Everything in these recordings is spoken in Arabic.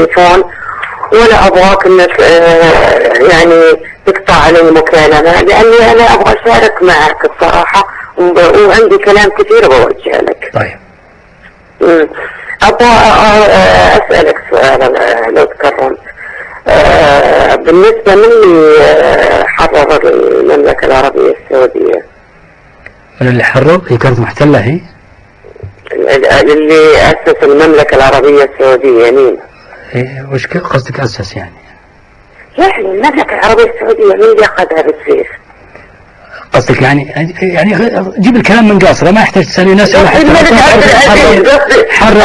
التليفون ولا أبغاك إنك آه، يعني تقطع علي المكالمه لأني أنا أبغى أشارك معك الصراحة وب- وعندي كلام كثير بوجهه لك. طيب. أبغى آه، أسألك سؤال آه، لو تكرمت. آه، بالنسبة من اللي آه، حرر المملكة العربية السعودية من اللي حرر هي كانت محتلة هي اللي أسس المملكة العربية السعودية مين؟ إيه، وش قصدك أسس يعني يعني المملكة العربية السعودية مين اللي اخذها بالسيف؟ قصدك يعني يعني جيب الكلام من قاصره ما يحتاج تسالني ناس ولا حتى الملك عبد العزيز حرر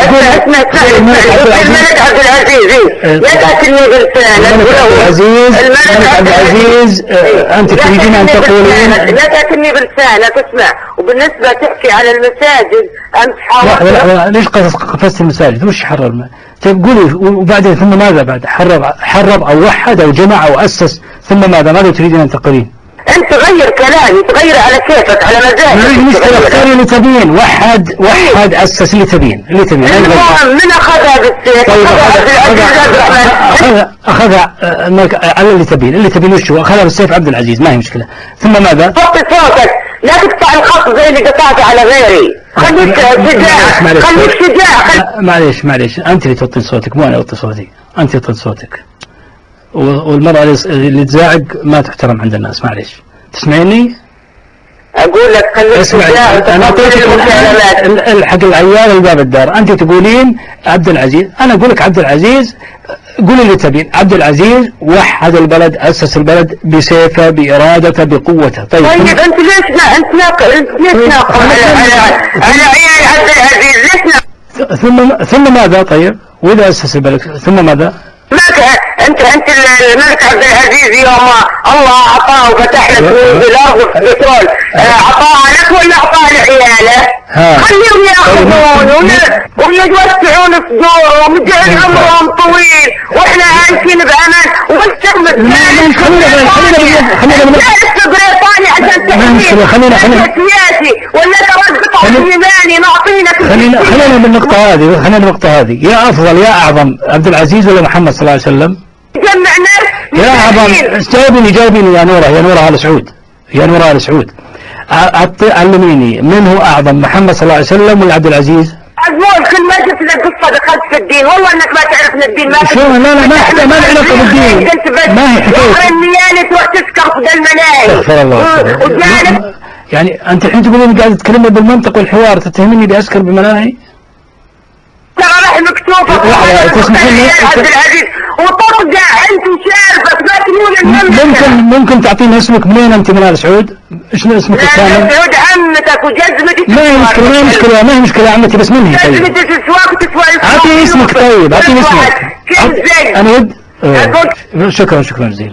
الملك عبد العزيز إيه. لا الملك عبد العزيز الملك عبد العزيز آه، أنت تريدين أن تقولين لا تاكلني بلسانك اسمع وبالنسبه تحكي على المساجد لحظة حاولت لحظة ليش قصص قفزت المساجد وش حرر طيب قولي وبعدين ثم ماذا بعد حرر حرر أو وحد أو جمع أو أسس ثم ماذا ماذا تريدين أن تقولين أنت غير كلامي تغير على كيفك على مزاجك. تغير. اختاري اللي تبين وحد وحد أسس اللي تبين اللي تبين. المهم من أخذها بالسيف؟ طيب أخذها أخذ أخذ آه، على اللي تبين اللي تبين وش هو؟ أخذها بالسيف عبد العزيز ما هي مشكلة. ثم ماذا؟ وطي صوتك. لا تقطع الخط زي اللي قطعته على غيري. خليك شجاع. خليك شجاع. معليش معليش. أنت اللي توطين صوتك مو أنا أوطي صوتي. أنت توطين صوتك. و- والمرأة اللي- تزاعق ما تحترم عند الناس معليش. تسمعيني؟ أقول لك خليك شجاع أنا أعطيتك المكالمات ال- ال- حق العيال الباب الدار. أنت تقولين عبد العزيز أنا أقول لك عبد العزيز قولي اللي تبين. عبد العزيز وحد البلد أسس البلد بسيفه بإرادته بقوته. طيب طيب أنت ليش نا... أنت ناقل أنت ليش ناقل على على عيال عبد العزيز؟ ليش ثم ثم ماذا؟ طيب وإذا أسس البلد ثم ماذا؟ ماك انت انت الملك عبد العزيز يوم الله اعطاه وفتح لك كنوز الأرض والبترول آه، اعطاها لك ولا اعطاها لعياله؟ خليهم ياخذون ويوسعون صدورهم ويجعل عمرهم طويل وإحنا عايشين بامان والشعب الثاني خلينا- خلينا- خلينا- خلينا من- جالس بريطانيا عشان مشكلة، خلينا- خلينا- ولا خلينا- اليماني معطينك خلينا خلينا بالنقطة هذه خلينا بالنقطة هذه يا أفضل يا أعظم عبد العزيز ولا محمد صلى الله عليه وسلم جمع ناس يا أعظم جاوبيني جاوبيني يا نورة يا نورة آل سعود. يا نورة آل سعود. علميني من هو أعظم؟ محمد صلى الله عليه وسلم ولا عبد العزيز؟ عزمون كل ما جبت لك قصه دخلت في الدين. والله إنك ما تعرفنا الدين ما شو؟ لا لا ما حتى ما له علاقة بالدين. ما هي تروح تسكر في المناهي استغفر الله. وجانب يعني أنت الحين تقولين قاعد تتكلمي بالمنطق والحوار تتهمني بأسكر بمناهي ترى راح مكتوبة. لحظة، تسمحين لي؟ عبد العزيز. ممكن ممكن تعطيني اسمك منين أنت من آل سعود؟ إيش اسمك لا الكامل؟ تسعود عمتك وجزمتك ما هي مشكلة ما هي مشكلة ما هي مشكلة يا عمتي بس مني طيب جزمتك تسواك وتسوى اعطيني اسمك طيب اعطيني اسمك كل زي أنا ود آه، شكرا شكرا جزيلا